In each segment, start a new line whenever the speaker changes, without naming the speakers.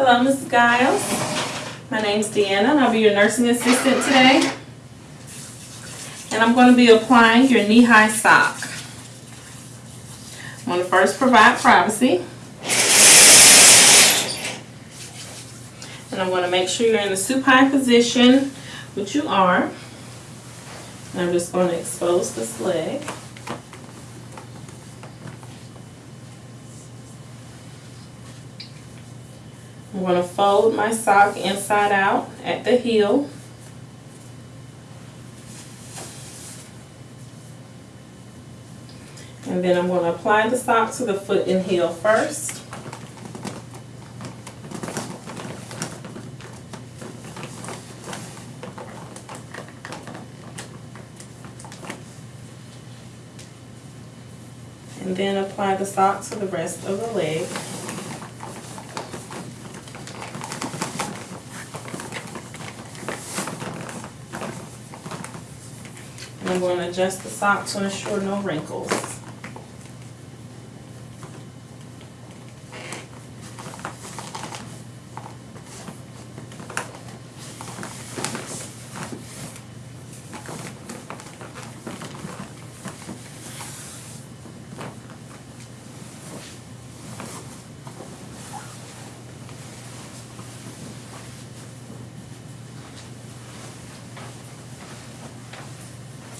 Hello, Mrs. Giles. My name's Deanna, and I'll be your nursing assistant today. And I'm going to be applying your knee-high sock. I'm going to first provide privacy. And I'm going to make sure you're in the supine position, which you are. And I'm just going to expose this leg. I'm going to fold my sock inside out at the heel. And then I'm going to apply the sock to the foot and heel first. And then apply the sock to the rest of the leg. I'm going to adjust the sock to ensure no wrinkles.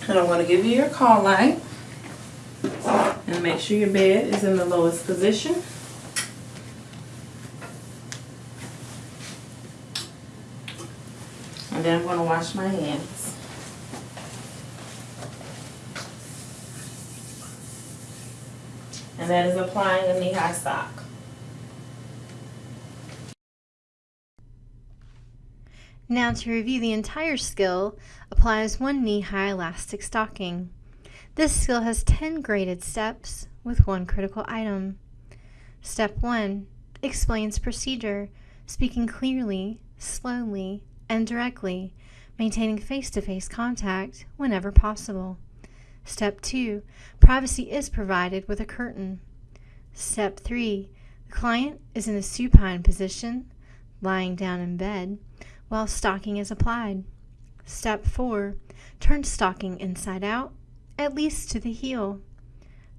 And I'm going to give you your call light. And make sure your bed is in the lowest position. And then I'm going to wash my hands. And that is applying a knee-high sock.
Now to review the entire skill, applies one knee-high elastic stocking. This skill has 10 graded steps with one critical item. Step 1 explains procedure, speaking clearly, slowly, and directly, maintaining face-to-face -face contact whenever possible. Step 2 privacy is provided with a curtain. Step 3 the client is in a supine position, lying down in bed, while stocking is applied. Step 4. Turn stocking inside out, at least to the heel.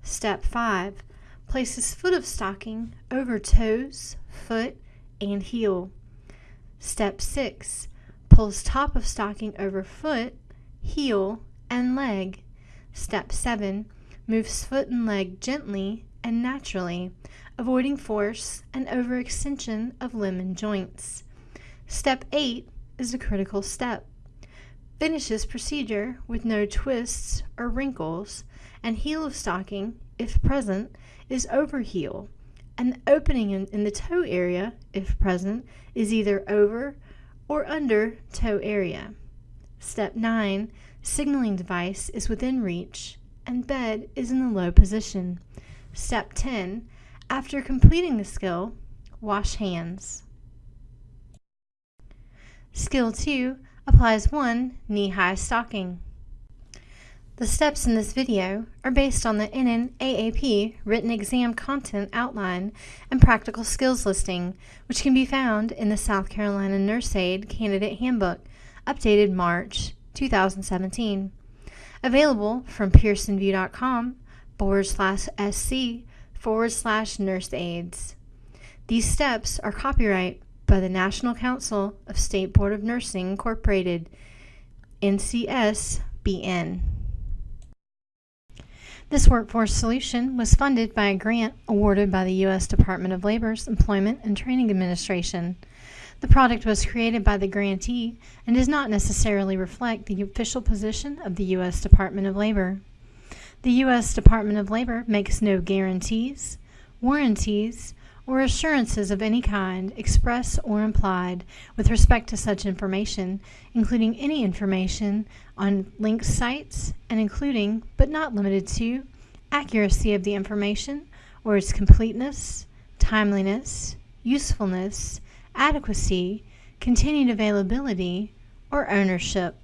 Step 5. Places foot of stocking over toes, foot, and heel. Step 6. Pulls top of stocking over foot, heel, and leg. Step 7. Moves foot and leg gently and naturally, avoiding force and overextension of limb and joints. Step 8 is a critical step. Finishes procedure with no twists or wrinkles, and heel of stocking, if present, is over heel, and the opening in, in the toe area, if present, is either over or under toe area. Step 9 Signaling device is within reach, and bed is in the low position. Step 10 After completing the skill, wash hands. Skill 2 applies one knee-high stocking. The steps in this video are based on the NNAAP written exam content outline and practical skills listing, which can be found in the South Carolina Nurse Aide Candidate Handbook, updated March 2017. Available from pearsonvue.com forward slash sc forward slash nurse aides. These steps are copyright by the National Council of State Board of Nursing Incorporated, NCSBN. This workforce solution was funded by a grant awarded by the U.S. Department of Labor's Employment and Training Administration. The product was created by the grantee and does not necessarily reflect the official position of the U.S. Department of Labor. The U.S. Department of Labor makes no guarantees, warranties, or assurances of any kind, express or implied, with respect to such information, including any information on linked sites and including, but not limited to, accuracy of the information or its completeness, timeliness, usefulness, adequacy, continued availability, or ownership.